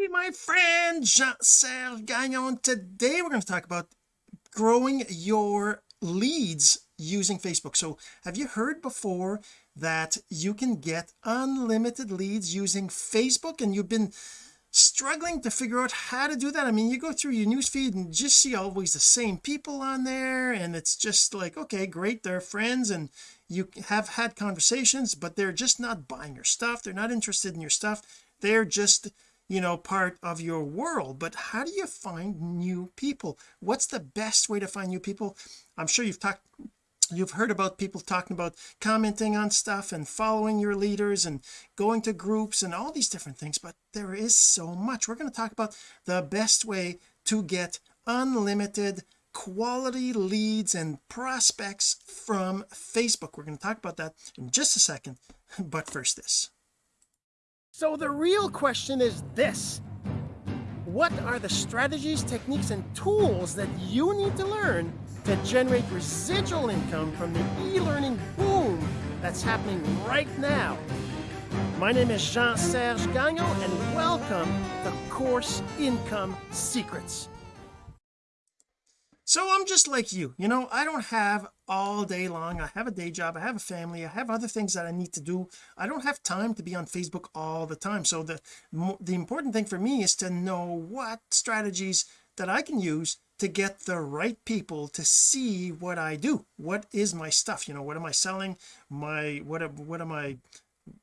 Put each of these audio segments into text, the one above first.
Hey my friend Jean-Serge Gagnon. Today we're going to talk about growing your leads using Facebook. So have you heard before that you can get unlimited leads using Facebook and you've been struggling to figure out how to do that? I mean you go through your newsfeed and just see always the same people on there and it's just like okay great they're friends and you have had conversations but they're just not buying your stuff. They're not interested in your stuff. They're just you know part of your world but how do you find new people? What's the best way to find new people? I'm sure you've talked you've heard about people talking about commenting on stuff and following your leaders and going to groups and all these different things but there is so much. We're going to talk about the best way to get unlimited quality leads and prospects from Facebook. We're going to talk about that in just a second but first this so the real question is this. What are the strategies techniques and tools that you need to learn to generate residual income from the e-learning boom that's happening right now? My name is Jean-Serge Gagnon and welcome to Course Income Secrets. So I'm just like you. You know I don't have all day long. I have a day job I have a family I have other things that I need to do. I don't have time to be on Facebook all the time. So the the important thing for me is to know what strategies that I can use to get the right people to see what I do. What is my stuff? You know what am I selling? My what what am I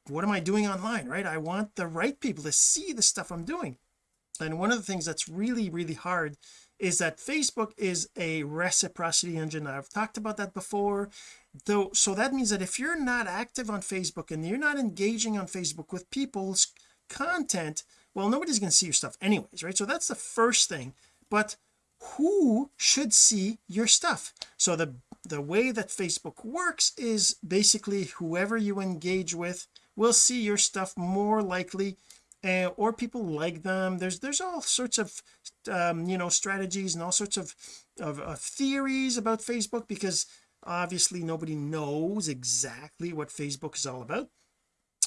what am I doing online right? I want the right people to see the stuff I'm doing. And one of the things that's really really hard is that Facebook is a reciprocity engine. I've talked about that before. Though so that means that if you're not active on Facebook and you're not engaging on Facebook with people's content well nobody's going to see your stuff anyways right? So that's the first thing. But who should see your stuff? So the the way that Facebook works is basically whoever you engage with will see your stuff more likely or people like them. There's there's all sorts of um, you know strategies and all sorts of, of, of theories about Facebook because obviously nobody knows exactly what Facebook is all about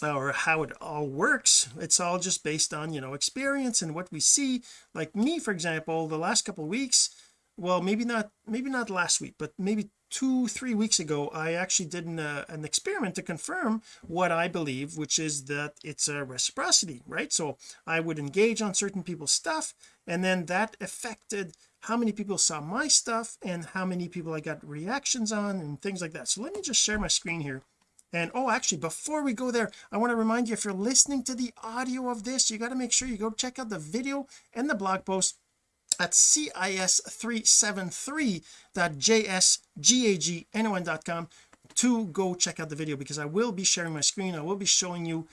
or how it all works. It's all just based on you know experience and what we see. Like me for example the last couple of weeks well maybe not maybe not last week but maybe two three weeks ago I actually did an, uh, an experiment to confirm what I believe which is that it's a reciprocity right? So I would engage on certain people's stuff and then that affected how many people saw my stuff and how many people I got reactions on and things like that. So let me just share my screen here. And oh actually before we go there I want to remind you if you're listening to the audio of this you got to make sure you go check out the video and the blog post at cis373.jsgagnon.com to go check out the video because I will be sharing my screen. I will be showing you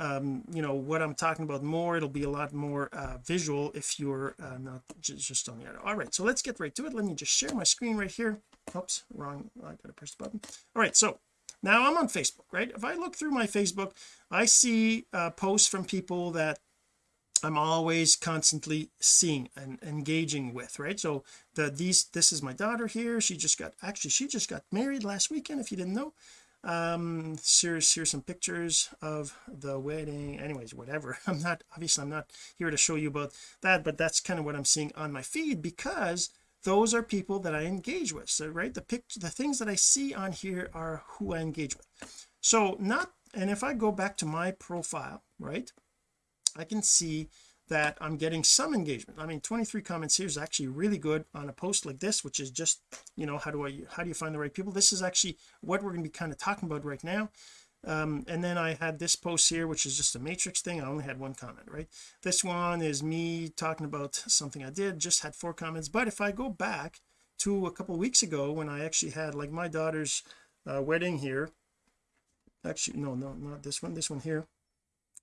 um you know what I'm talking about more. It'll be a lot more uh visual if you're uh, not just on the other. All right so let's get right to it. Let me just share my screen right here. Oops wrong I gotta press the button. All right so now I'm on Facebook right? If I look through my Facebook I see uh, posts from people that I'm always constantly seeing and engaging with right? So the these this is my daughter here. She just got actually she just got married last weekend if you didn't know. Um here's here's some pictures of the wedding. Anyways whatever. I'm not obviously I'm not here to show you about that but that's kind of what I'm seeing on my feed because those are people that I engage with. So right the pic the things that I see on here are who I engage with. So not and if I go back to my profile right I can see that I'm getting some engagement. I mean 23 comments here is actually really good on a post like this which is just you know how do I how do you find the right people? This is actually what we're going to be kind of talking about right now. Um, and then I had this post here which is just a matrix thing. I only had one comment right? This one is me talking about something I did just had four comments. But if I go back to a couple weeks ago when I actually had like my daughter's uh, wedding here actually no no not this one this one here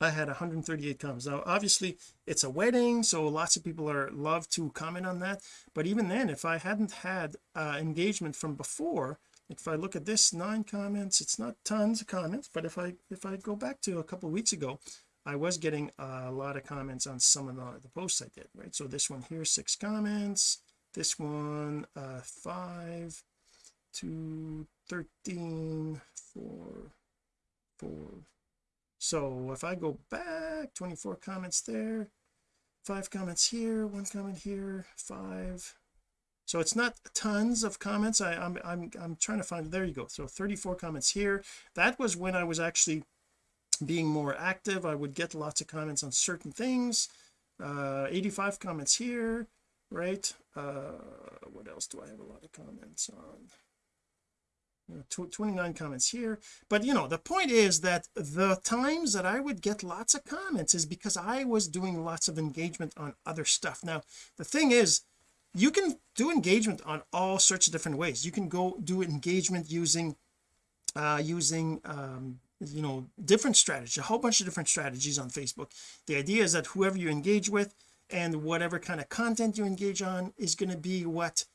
I had 138 comments. Now obviously it's a wedding so lots of people are love to comment on that. But even then if I hadn't had uh, engagement from before if I look at this nine comments it's not tons of comments but if I if I go back to a couple weeks ago I was getting a lot of comments on some of the, the posts I did right? So this one here six comments this one uh five two 13 four four so if I go back 24 comments there five comments here one comment here five. So it's not tons of comments. I, I'm I'm I'm trying to find there you go. So 34 comments here. That was when I was actually being more active. I would get lots of comments on certain things. Uh 85 comments here right? Uh what else do I have a lot of comments on 29 comments here. But you know the point is that the times that I would get lots of comments is because I was doing lots of engagement on other stuff. Now the thing is you can do engagement on all sorts of different ways. You can go do engagement using uh using um you know different strategies a whole bunch of different strategies on Facebook. The idea is that whoever you engage with and whatever kind of content you engage on is going to be what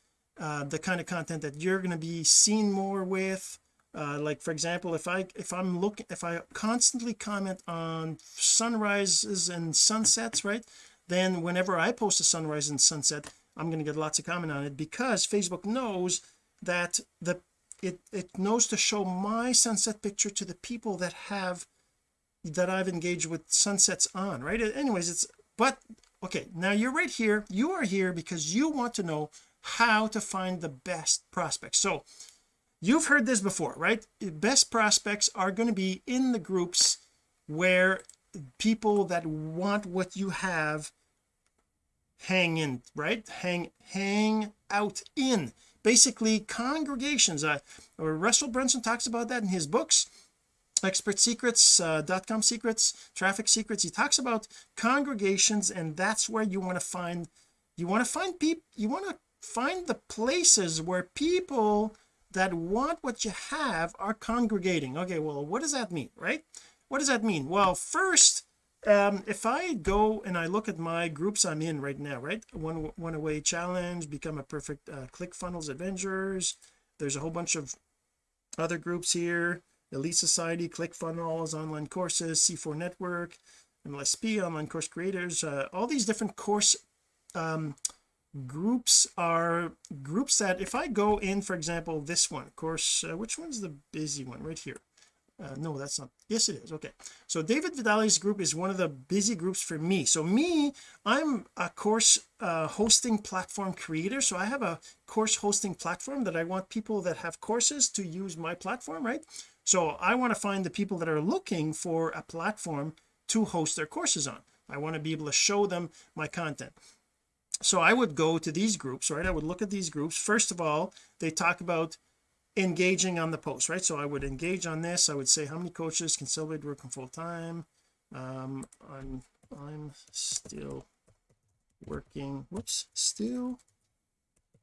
uh, the kind of content that you're going to be seen more with. Uh, like for example if I if I'm looking if I constantly comment on sunrises and sunsets right then whenever I post a sunrise and sunset I'm going to get lots of comment on it because Facebook knows that the it it knows to show my sunset picture to the people that have that I've engaged with sunsets on right? Anyways it's but okay now you're right here. You are here because you want to know how to find the best prospects. So you've heard this before right? Best prospects are going to be in the groups where people that want what you have hang in right? Hang hang out in. Basically congregations. Uh, or Russell Brunson talks about that in his books expert secrets uh, dot com secrets traffic secrets. He talks about congregations and that's where you want to find you want to find people you want to find the places where people that want what you have are congregating. Okay well what does that mean right? What does that mean? Well first um if I go and I look at my groups I'm in right now right? One Funnel Away challenge become a perfect uh, ClickFunnels Avengers there's a whole bunch of other groups here elite society ClickFunnels online courses C4 network MLSP online course creators uh, all these different course um groups are groups that if I go in for example this one course uh, which one's the busy one? Right here. Uh, no that's not yes it is okay. So David Vidali's group is one of the busy groups for me. So me I'm a course uh, hosting platform creator. So I have a course hosting platform that I want people that have courses to use my platform right so I want to find the people that are looking for a platform to host their courses on. I want to be able to show them my content. So I would go to these groups right? I would look at these groups. First of all they talk about engaging on the post right? So I would engage on this. I would say how many coaches can celebrate working full time um I'm I'm still working whoops still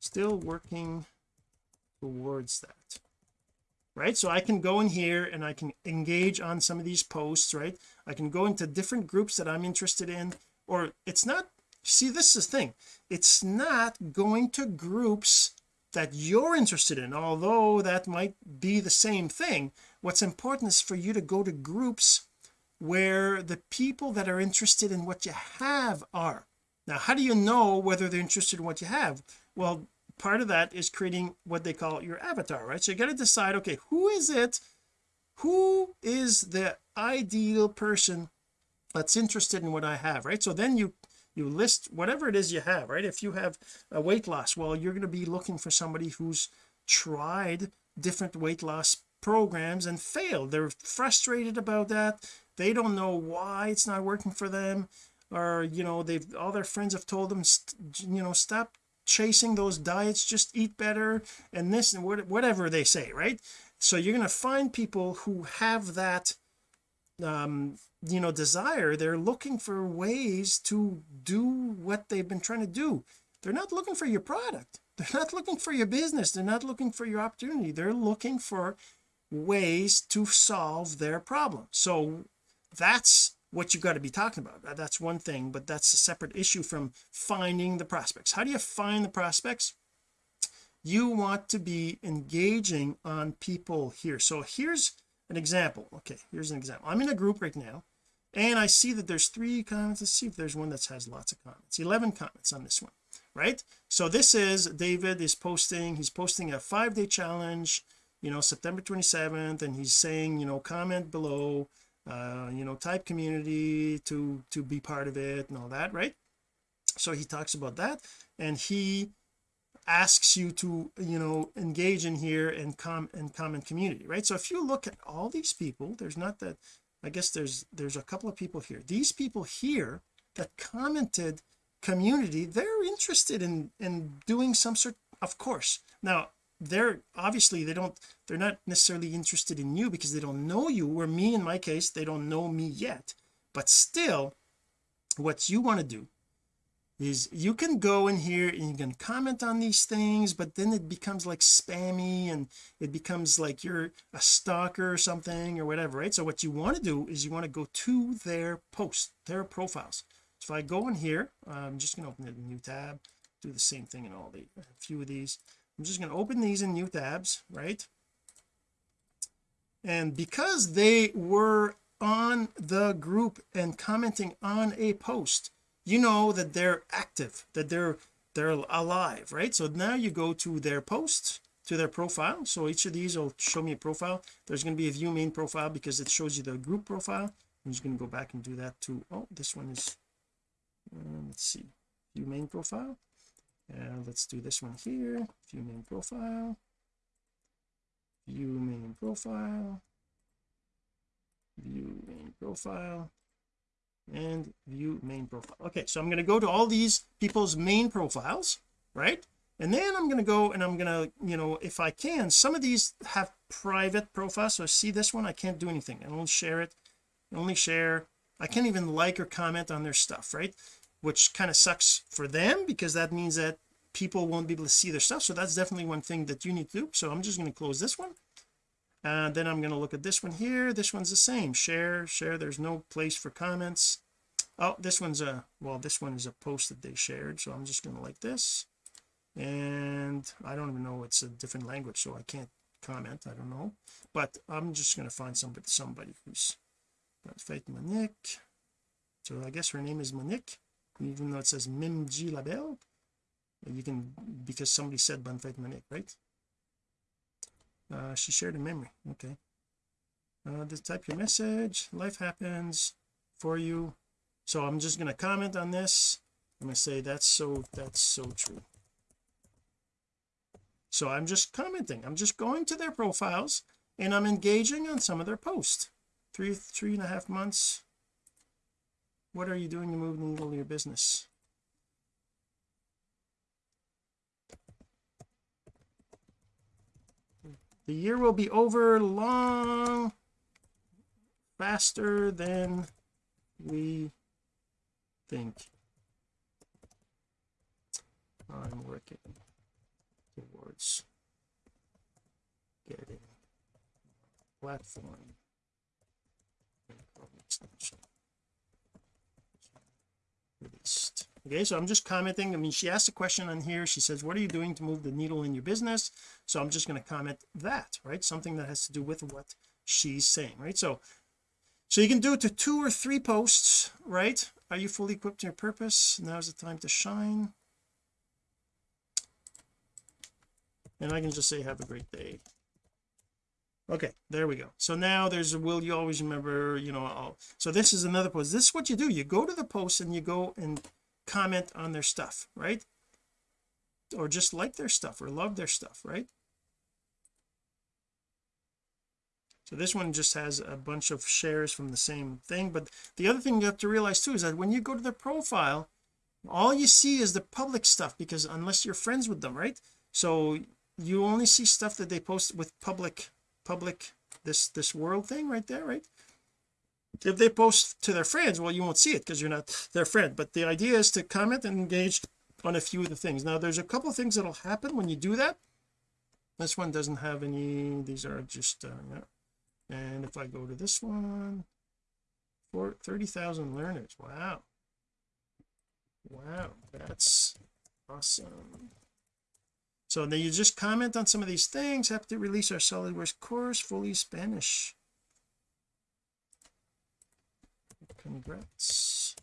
still working towards that right? So I can go in here and I can engage on some of these posts right? I can go into different groups that I'm interested in or it's not see this is the thing. It's not going to groups that you're interested in although that might be the same thing. What's important is for you to go to groups where the people that are interested in what you have are. Now how do you know whether they're interested in what you have? Well part of that is creating what they call your avatar right? So you got to decide okay who is it? Who is the ideal person that's interested in what I have right? So then you you list whatever it is you have right? If you have a weight loss well you're going to be looking for somebody who's tried different weight loss programs and failed. They're frustrated about that. They don't know why it's not working for them. Or you know they've all their friends have told them you know stop chasing those diets just eat better and this and whatever they say right? So you're going to find people who have that um you know desire. They're looking for ways to do what they've been trying to do. They're not looking for your product. They're not looking for your business. They're not looking for your opportunity. They're looking for ways to solve their problem. So that's what you've got to be talking about. That's one thing but that's a separate issue from finding the prospects. How do you find the prospects? You want to be engaging on people here. So here's an example. Okay here's an example. I'm in a group right now and I see that there's three comments. Let's see if there's one that has lots of comments. 11 comments on this one right? So this is David is posting he's posting a five-day challenge you know September 27th and he's saying you know comment below uh you know type community to to be part of it and all that right? So he talks about that and he asks you to you know engage in here and com and comment community right? So if you look at all these people there's not that I guess there's there's a couple of people here. These people here that commented community they're interested in in doing some sort of course. Now they're obviously they don't they're not necessarily interested in you because they don't know you or me in my case they don't know me yet. But still what you want to do is you can go in here and you can comment on these things but then it becomes like spammy and it becomes like you're a stalker or something or whatever right? So what you want to do is you want to go to their post their profiles. So if I go in here I'm just going to open a new tab do the same thing in all the a few of these I'm just going to open these in new tabs right? And because they were on the group and commenting on a post you know that they're active that they're they're alive right? So now you go to their post to their profile. So each of these will show me a profile. There's going to be a view main profile because it shows you the group profile. I'm just going to go back and do that too. Oh this one is uh, let's see view main profile uh, let's do this one here. View main profile. View main profile. View main profile. And view main profile. Okay so I'm going to go to all these people's main profiles right? And then I'm going to go and I'm going to you know if I can some of these have private profiles. So I see this one? I can't do anything. I don't share it. Only share. I can't even like or comment on their stuff right which kind of sucks for them because that means that people won't be able to see their stuff. So that's definitely one thing that you need to do. So I'm just going to close this one. And then I'm going to look at this one here. This one's the same. Share share. There's no place for comments. Oh this one's a well this one is a post that they shared so I'm just going to like this. And I don't even know it's a different language so I can't comment I don't know. But I'm just going to find somebody somebody who's Faith Monique. So I guess her name is Monique even though it says Mimji Label you can because somebody said Bonfait Monique right? Uh, she shared a memory okay. Uh, just type your message life happens for you. So I'm just going to comment on this. I'm going to say that's so that's so true. So I'm just commenting. I'm just going to their profiles and I'm engaging on some of their posts. Three three and a half months what are you doing to move the needle in your business? The year will be over long faster than we think. I'm working towards getting platform released okay so I'm just commenting. I mean she asked a question on here. She says what are you doing to move the needle in your business? So I'm just going to comment that right? Something that has to do with what she's saying right? So so you can do it to two or three posts right? Are you fully equipped to your purpose? Now's the time to shine. And I can just say have a great day okay there we go. So now there's a will you always remember you know all. So this is another post. This is what you do. You go to the post and you go and comment on their stuff right? Or just like their stuff or love their stuff right? So this one just has a bunch of shares from the same thing but the other thing you have to realize too is that when you go to their profile all you see is the public stuff because unless you're friends with them right? So you only see stuff that they post with public public this this world thing right there right? If they post to their friends well you won't see it because you're not their friend but the idea is to comment and engage on a few of the things. Now there's a couple of things that'll happen when you do that. This one doesn't have any these are just uh, and if I go to this one for 30,000 learners. Wow. Wow that's awesome so then you just comment on some of these things have to release our SolidWorks course fully Spanish. Congrats.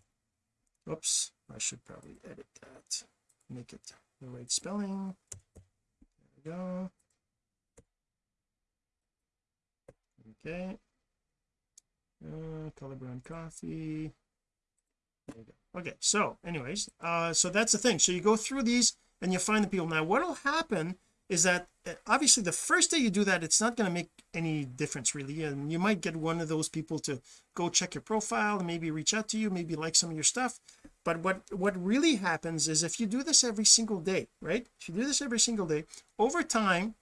Oops I should probably edit that. Make it the right spelling. There we go. Okay. Uh, color brown coffee. Okay so anyways uh so that's the thing. So you go through these and you find the people. Now what will happen is that uh, obviously the first day you do that it's not going to make any difference really. And you might get one of those people to go check your profile maybe reach out to you maybe like some of your stuff. But what what really happens is if you do this every single day right? If you do this every single day over time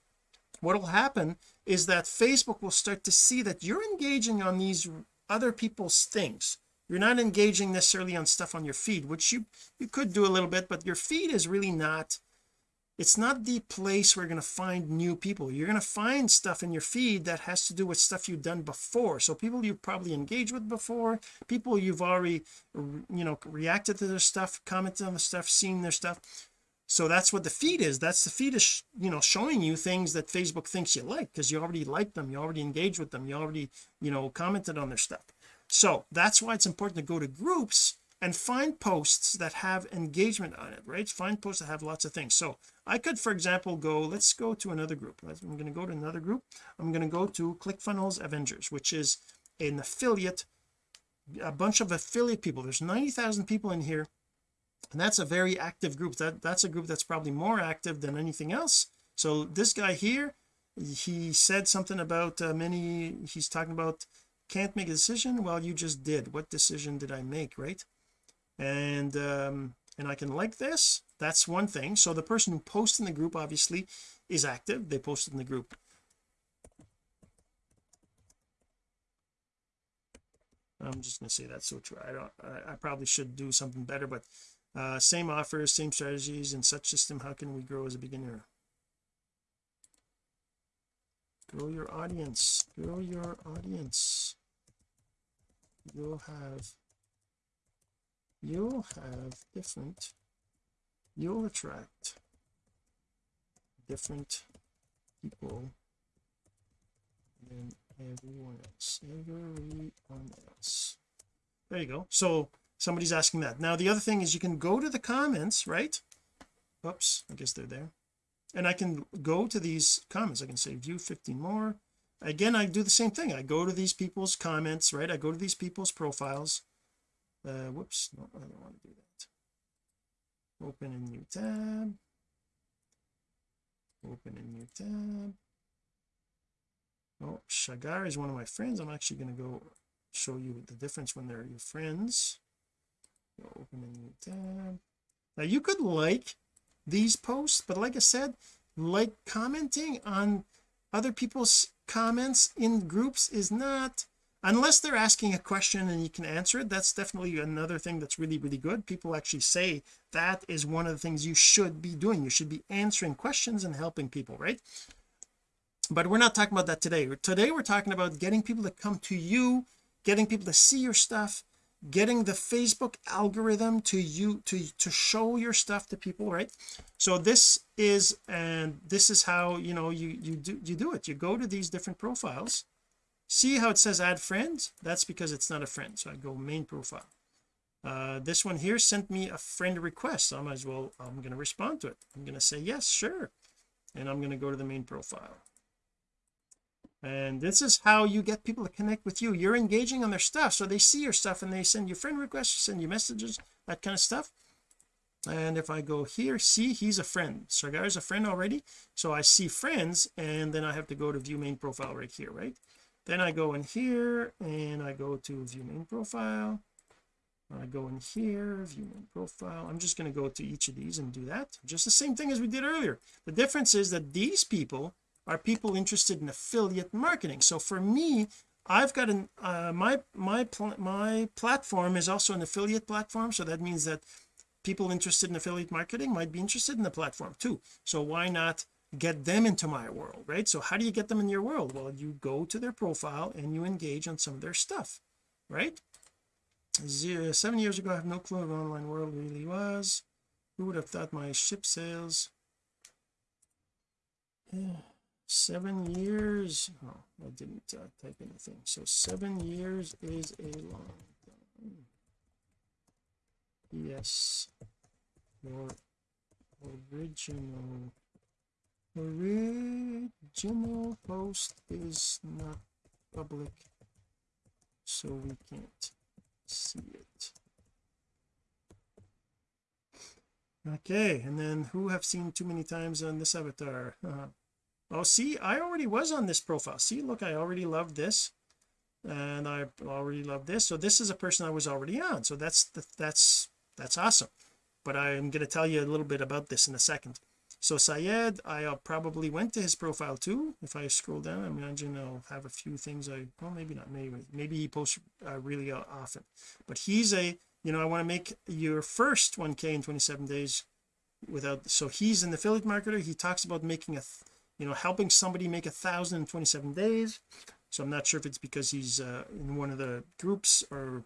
what will happen is that Facebook will start to see that you're engaging on these other people's things you're not engaging necessarily on stuff on your feed which you you could do a little bit but your feed is really not it's not the place where you're going to find new people. You're going to find stuff in your feed that has to do with stuff you've done before. So people you've probably engaged with before people you've already you know reacted to their stuff commented on the stuff seen their stuff. So that's what the feed is. That's the feed is you know showing you things that Facebook thinks you like because you already like them you already engaged with them you already you know commented on their stuff so that's why it's important to go to groups and find posts that have engagement on it right? Find posts that have lots of things. So I could for example go let's go to another group. I'm going to go to another group. I'm going to go to ClickFunnels Avengers which is an affiliate a bunch of affiliate people. There's 90,000 people in here and that's a very active group. That that's a group that's probably more active than anything else. So this guy here he said something about uh, many he's talking about can't make a decision? Well you just did. What decision did I make right? And um and I can like this. That's one thing. So the person who posts in the group obviously is active. They posted in the group. I'm just going to say that's so true. I don't I, I probably should do something better but uh, same offers same strategies and such system. How can we grow as a beginner grow your audience. Grow your audience. You'll have you'll have different you'll attract different people than everyone else everyone else. There you go. So somebody's asking that. Now the other thing is you can go to the comments right? Oops I guess they're there and I can go to these comments. I can say view 15 more. Again I do the same thing. I go to these people's comments right? I go to these people's profiles. Uh whoops. No I don't want to do that. Open a new tab. Open a new tab. Oh Shagar is one of my friends. I'm actually going to go show you the difference when they're your friends. Open a new tab. Now you could like these posts but like I said like commenting on other people's comments in groups is not unless they're asking a question and you can answer it that's definitely another thing that's really really good. People actually say that is one of the things you should be doing. You should be answering questions and helping people right? But we're not talking about that today. Today we're talking about getting people to come to you getting people to see your stuff getting the Facebook algorithm to you to to show your stuff to people right? So this is and this is how you know you you do you do it. You go to these different profiles see how it says add friends? That's because it's not a friend so I go main profile. Uh this one here sent me a friend request. So I might as well I'm going to respond to it. I'm going to say yes sure. And I'm going to go to the main profile and this is how you get people to connect with you. You're engaging on their stuff so they see your stuff and they send you friend requests send you messages that kind of stuff. And if I go here see he's a friend. So is a friend already so I see friends and then I have to go to view main profile right here right? Then I go in here and I go to view main profile. I go in here view main profile. I'm just going to go to each of these and do that just the same thing as we did earlier. The difference is that these people are people interested in affiliate marketing? So for me I've got an uh, my my my platform is also an affiliate platform. So that means that people interested in affiliate marketing might be interested in the platform too. So why not get them into my world right? So how do you get them in your world? Well you go to their profile and you engage on some of their stuff right? Zero, seven years ago I have no clue what online world really was. Who would have thought my ship sales yeah seven years. Oh I didn't uh, type anything. So seven years is a long time. Yes. Your original. Original post is not public so we can't see it. Okay and then who have seen too many times on this avatar? Uh, oh see I already was on this profile. See look I already love this and I already love this. So this is a person I was already on. So that's that's that's awesome. But I'm going to tell you a little bit about this in a second. So Syed I uh, probably went to his profile too. If I scroll down I imagine I'll have a few things I well maybe not maybe maybe he posts uh, really uh, often. But he's a you know I want to make your first 1k in 27 days without so he's an affiliate marketer. He talks about making a you know helping somebody make a thousand in 27 days. So I'm not sure if it's because he's uh, in one of the groups or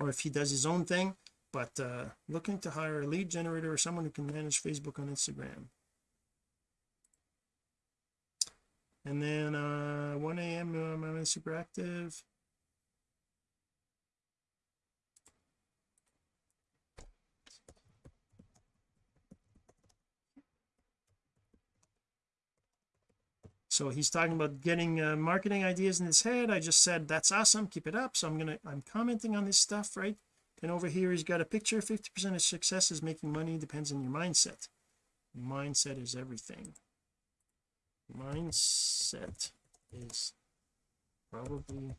or if he does his own thing but uh looking to hire a lead generator or someone who can manage Facebook on Instagram. And then uh 1 a.m um, I'm super active so he's talking about getting uh, marketing ideas in his head. I just said that's awesome. Keep it up. So I'm gonna I'm commenting on this stuff right? And over here he's got a picture. 50 percent of success is making money. Depends on your mindset. Mindset is everything. Mindset is probably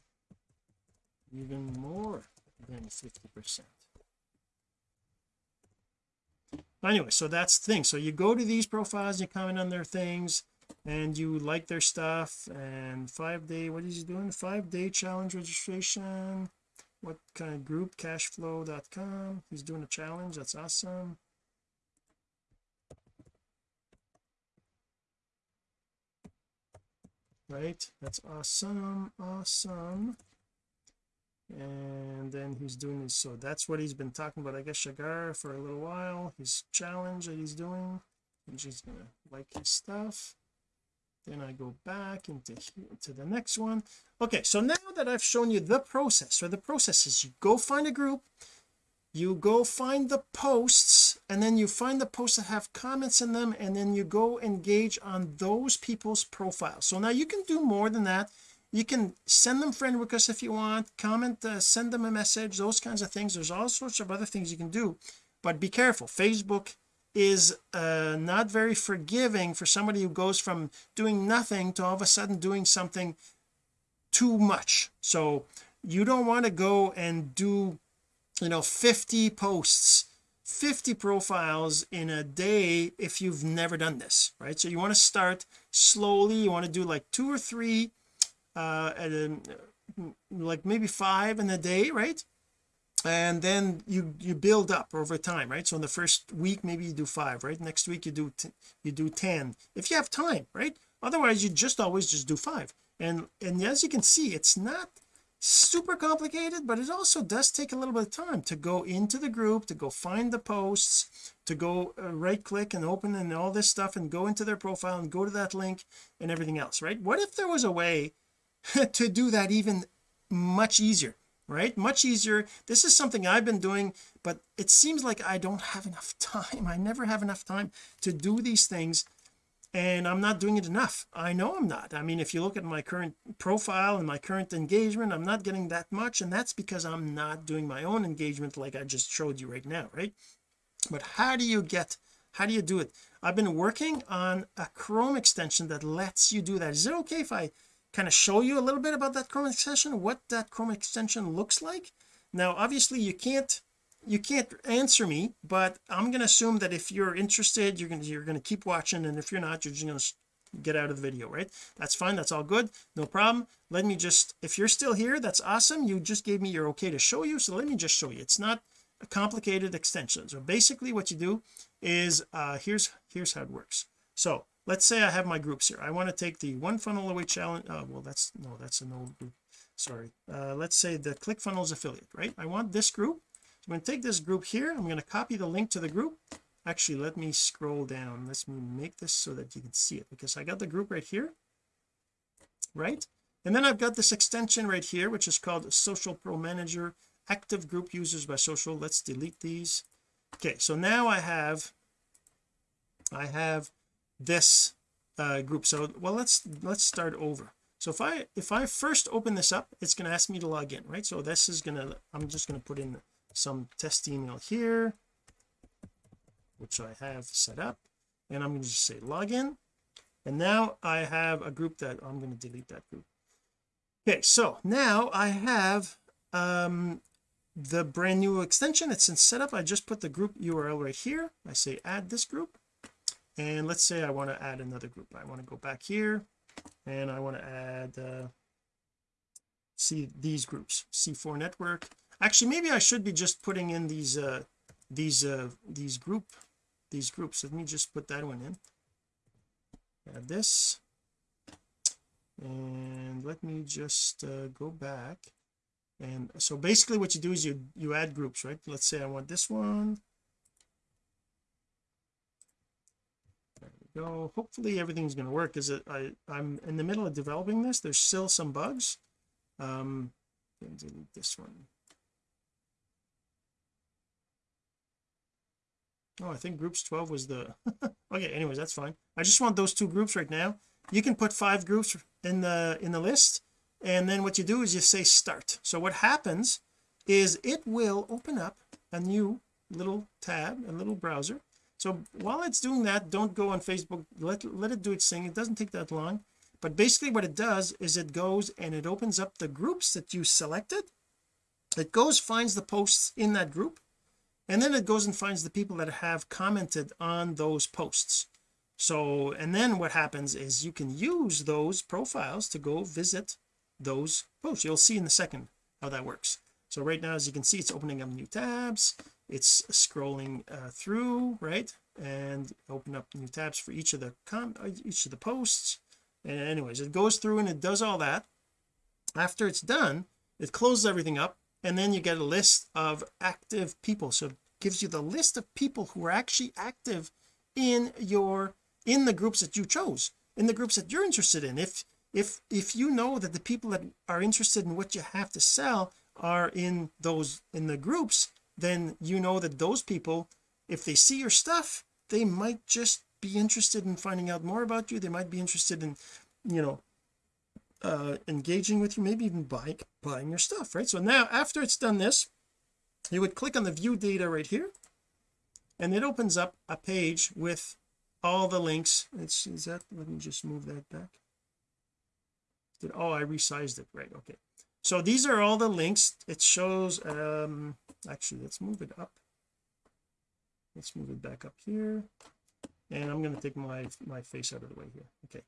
even more than 50 percent. Anyway so that's the thing. So you go to these profiles you comment on their things and you like their stuff and five day what is he doing? Five day challenge registration. What kind of group? Cashflow.com he's doing a challenge. That's awesome. Right? That's awesome. Awesome. And then he's doing this so that's what he's been talking about I guess Shagar for a little while. His challenge that he's doing. And she's gonna like his stuff then I go back into to the next one. Okay so now that I've shown you the process so the process is you go find a group you go find the posts and then you find the posts that have comments in them and then you go engage on those people's profiles. So now you can do more than that. You can send them friend requests if you want comment uh, send them a message those kinds of things. There's all sorts of other things you can do. But be careful. Facebook is uh, not very forgiving for somebody who goes from doing nothing to all of a sudden doing something too much. So you don't want to go and do you know 50 posts 50 profiles in a day if you've never done this right? So you want to start slowly. You want to do like two or three uh a, like maybe five in a day right and then you you build up over time right? So in the first week maybe you do five right? Next week you do you do 10 if you have time right? Otherwise you just always just do five. And and as you can see it's not super complicated but it also does take a little bit of time to go into the group to go find the posts to go uh, right click and open and all this stuff and go into their profile and go to that link and everything else right? What if there was a way to do that even much easier right? Much easier. This is something I've been doing but it seems like I don't have enough time. I never have enough time to do these things and I'm not doing it enough. I know I'm not. I mean if you look at my current profile and my current engagement I'm not getting that much and that's because I'm not doing my own engagement like I just showed you right now right? But how do you get how do you do it? I've been working on a Chrome extension that lets you do that. Is it okay if I kind of show you a little bit about that Chrome extension what that Chrome extension looks like. Now obviously you can't you can't answer me but I'm going to assume that if you're interested you're going to you're going to keep watching and if you're not you're just going to get out of the video right? That's fine that's all good no problem. Let me just if you're still here that's awesome you just gave me your okay to show you so let me just show you. It's not a complicated extension. So basically what you do is uh here's here's how it works. So let's say I have my groups here. I want to take the one funnel away challenge oh well that's no that's an old group. Sorry. Uh let's say the ClickFunnels affiliate right? I want this group. So I'm going to take this group here. I'm going to copy the link to the group. Actually let me scroll down. Let me make this so that you can see it because I got the group right here right? And then I've got this extension right here which is called social pro manager. Active group users by social. Let's delete these. Okay so now I have I have this uh, group. So well let's let's start over. So if I if I first open this up it's going to ask me to log in right? So this is going to I'm just going to put in some test email here which I have set up and I'm going to just say login. And now I have a group that I'm going to delete that group. Okay so now I have um the brand new extension. It's in setup. I just put the group URL right here. I say add this group and let's say I want to add another group. I want to go back here and I want to add uh see these groups c4 network. Actually maybe I should be just putting in these uh these uh these group these groups. Let me just put that one in. Add this. And let me just uh, go back. And so basically what you do is you you add groups right? Let's say I want this one there we go. Hopefully everything's going to work because I I'm in the middle of developing this. There's still some bugs. Um delete this one. Oh I think groups 12 was the okay anyways that's fine. I just want those two groups right now. You can put five groups in the in the list and then what you do is you say start. So what happens is it will open up a new little tab a little browser so while it's doing that don't go on Facebook. Let let it do its thing. It doesn't take that long. But basically what it does is it goes and it opens up the groups that you selected. It goes finds the posts in that group and then it goes and finds the people that have commented on those posts. So and then what happens is you can use those profiles to go visit those posts. You'll see in a second how that works. So right now as you can see it's opening up new tabs it's scrolling uh, through right? And open up new tabs for each of the com uh, each of the posts. And anyways it goes through and it does all that. After it's done it closes everything up and then you get a list of active people. So it gives you the list of people who are actually active in your in the groups that you chose in the groups that you're interested in. If if if you know that the people that are interested in what you have to sell are in those in the groups then you know that those people if they see your stuff they might just be interested in finding out more about you. They might be interested in you know uh engaging with you maybe even buying buying your stuff right? So now after it's done this you would click on the view data right here and it opens up a page with all the links. It's is that let me just move that back. Did oh I resized it right okay so these are all the links. It shows um actually let's move it up. Let's move it back up here. And I'm going to take my my face out of the way here. Okay.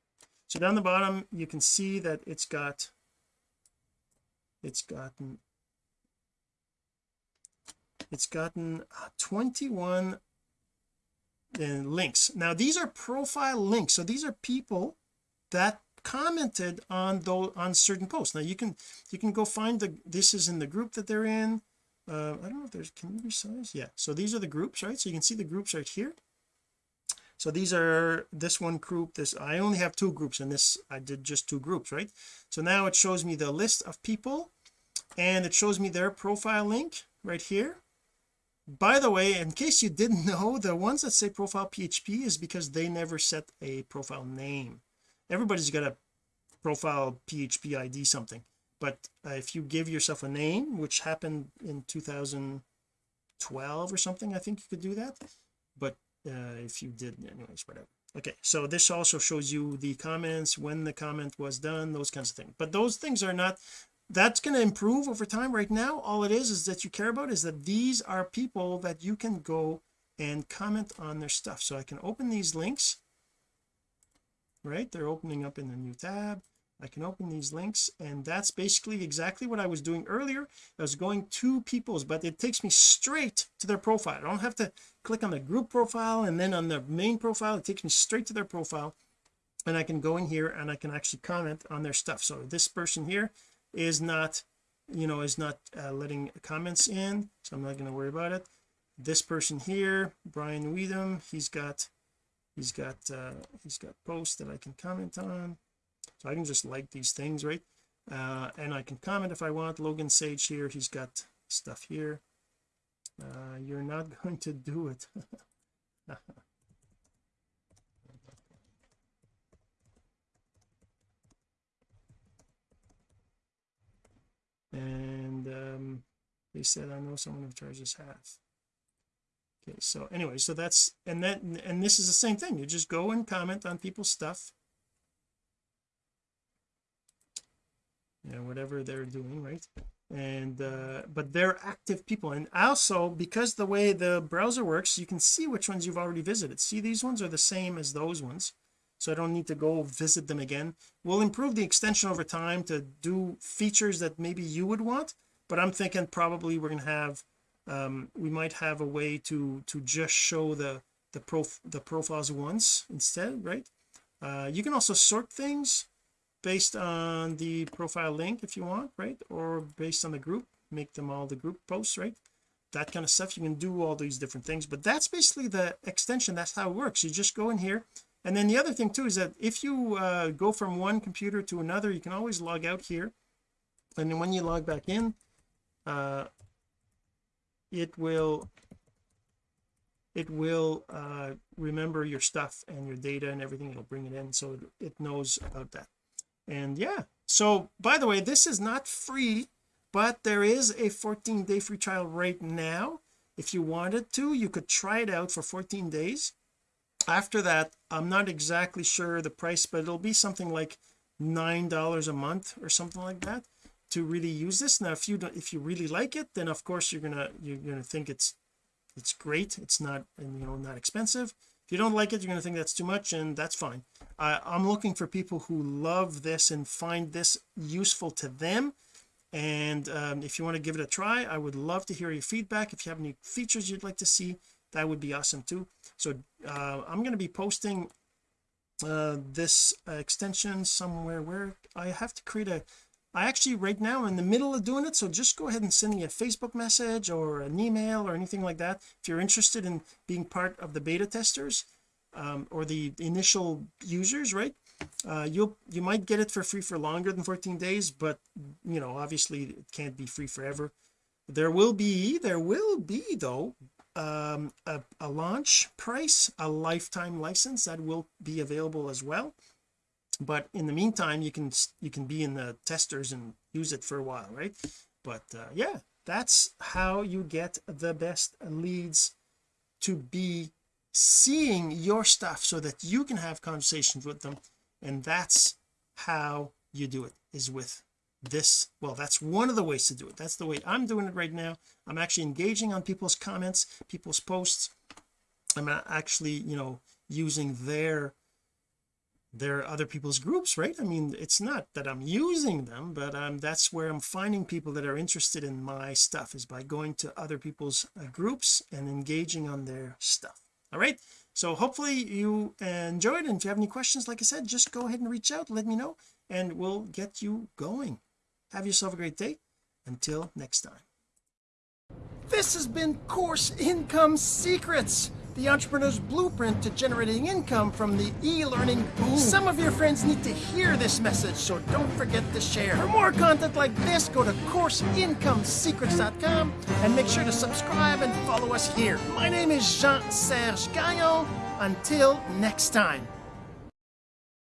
So down the bottom you can see that it's got it's gotten it's gotten uh, 21 uh, links. Now these are profile links. So these are people that commented on those on certain posts. Now you can you can go find the this is in the group that they're in. Uh, I don't know if there's can you resize? Yeah so these are the groups right? So you can see the groups right here. So these are this one group this I only have two groups and this I did just two groups right? So now it shows me the list of people and it shows me their profile link right here. By the way in case you didn't know the ones that say profile PHP is because they never set a profile name everybody's got a profile PHP ID something but uh, if you give yourself a name which happened in 2012 or something I think you could do that but uh, if you did anyways whatever. Okay so this also shows you the comments when the comment was done those kinds of things. But those things are not that's going to improve over time. Right now all it is is that you care about is that these are people that you can go and comment on their stuff. So I can open these links right? They're opening up in a new tab. I can open these links and that's basically exactly what I was doing earlier. I was going to people's but it takes me straight to their profile. I don't have to click on the group profile and then on the main profile. It takes me straight to their profile and I can go in here and I can actually comment on their stuff. So this person here is not you know is not uh, letting comments in so I'm not going to worry about it. This person here Brian Weedham he's got he's got uh he's got posts that I can comment on. So I can just like these things right? Uh and I can comment if I want. Logan Sage here he's got stuff here. Uh you're not going to do it. And um they said I know someone who charges half okay so anyway so that's and then and this is the same thing. You just go and comment on people's stuff. You know whatever they're doing right? And uh but they're active people. And also because the way the browser works you can see which ones you've already visited. See these ones are the same as those ones so I don't need to go visit them again. We'll improve the extension over time to do features that maybe you would want but I'm thinking probably we're going to have um we might have a way to to just show the the prof the profiles once instead right? Uh you can also sort things based on the profile link if you want right? Or based on the group make them all the group posts right? That kind of stuff you can do all these different things but that's basically the extension that's how it works. You just go in here and then the other thing too is that if you uh, go from one computer to another you can always log out here and then when you log back in uh it will it will uh remember your stuff and your data and everything it'll bring it in so it, it knows about that. And yeah so by the way this is not free but there is a 14 day free trial right now. If you wanted to you could try it out for 14 days. After that I'm not exactly sure the price but it'll be something like nine dollars a month or something like that to really use this. Now if you don't if you really like it then of course you're gonna you're gonna think it's it's great. It's not and you know not expensive. If you don't like it you're gonna think that's too much and that's fine. I'm looking for people who love this and find this useful to them. And um, if you want to give it a try I would love to hear your feedback. If you have any features you'd like to see that would be awesome too. So uh, I'm going to be posting uh, this extension somewhere where I have to create a I actually right now in the middle of doing it so just go ahead and send me a Facebook message or an email or anything like that. If you're interested in being part of the beta testers um, or the initial users right uh, you'll you might get it for free for longer than 14 days but you know obviously it can't be free forever. There will be there will be though um a, a launch price a lifetime license that will be available as well but in the meantime you can you can be in the testers and use it for a while right? But uh, yeah that's how you get the best leads to be seeing your stuff so that you can have conversations with them. And that's how you do it is with this. Well that's one of the ways to do it. That's the way I'm doing it right now. I'm actually engaging on people's comments people's posts. I'm actually you know using their their other people's groups right? I mean it's not that I'm using them but um that's where I'm finding people that are interested in my stuff is by going to other people's uh, groups and engaging on their stuff. All right? So hopefully you enjoyed and if you have any questions like I said just go ahead and reach out let me know and we'll get you going. Have yourself a great day. Until next time. This has been course income secrets the entrepreneur's blueprint to generating income from the e-learning boom. Some of your friends need to hear this message so don't forget to share. For more content like this go to courseincomesecrets.com and make sure to subscribe and follow us here. My name is Jean-Serge Gagnon. Until next time